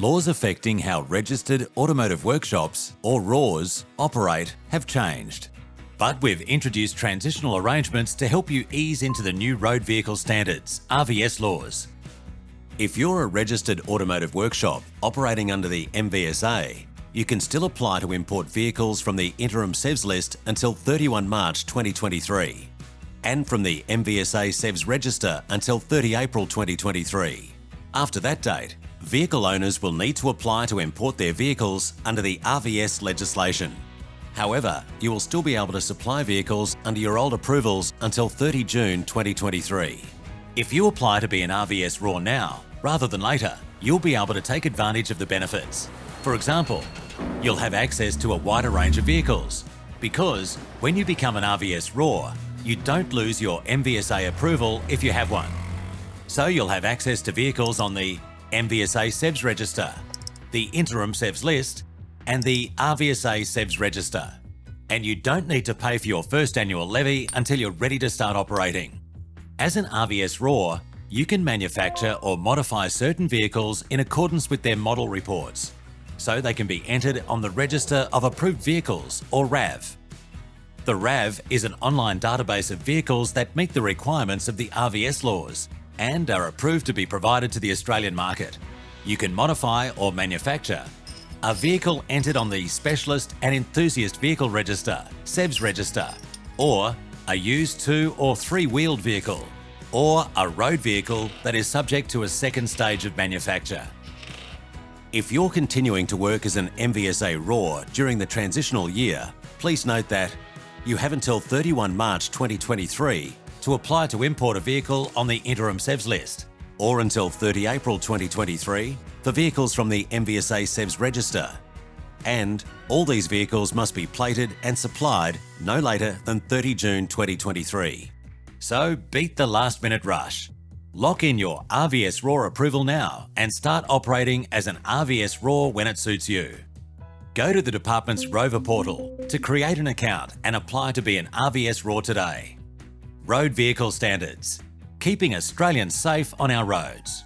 Laws affecting how registered automotive workshops, or RAWs, operate have changed. But we've introduced transitional arrangements to help you ease into the new road vehicle standards, RVS laws. If you're a registered automotive workshop operating under the MVSA, you can still apply to import vehicles from the interim SEVS list until 31 March 2023 and from the MVSA SEVS register until 30 April 2023. After that date, vehicle owners will need to apply to import their vehicles under the RVS legislation. However, you will still be able to supply vehicles under your old approvals until 30 June 2023. If you apply to be an RVS RAW now, rather than later, you'll be able to take advantage of the benefits. For example, you'll have access to a wider range of vehicles because when you become an RVS RAW, you don't lose your MVSA approval if you have one. So you'll have access to vehicles on the MVSA SEVS register, the interim SEVS list, and the RVSA SEVS register. And you don't need to pay for your first annual levy until you're ready to start operating. As an RVS RAW, you can manufacture or modify certain vehicles in accordance with their model reports, so they can be entered on the Register of Approved Vehicles, or RAV. The RAV is an online database of vehicles that meet the requirements of the RVS laws and are approved to be provided to the Australian market. You can modify or manufacture a vehicle entered on the Specialist and Enthusiast Vehicle Register, SEVS Register, or a used two or three-wheeled vehicle, or a road vehicle that is subject to a second stage of manufacture. If you're continuing to work as an MVSA RAW during the transitional year, please note that you have until 31 March 2023 to apply to import a vehicle on the interim SEVS list, or until 30 April 2023 for vehicles from the MVSA SEVS register. And all these vehicles must be plated and supplied no later than 30 June 2023. So beat the last minute rush. Lock in your RVS RAW approval now and start operating as an RVS RAW when it suits you. Go to the department's Rover portal to create an account and apply to be an RVS RAW today. Road Vehicle Standards, keeping Australians safe on our roads.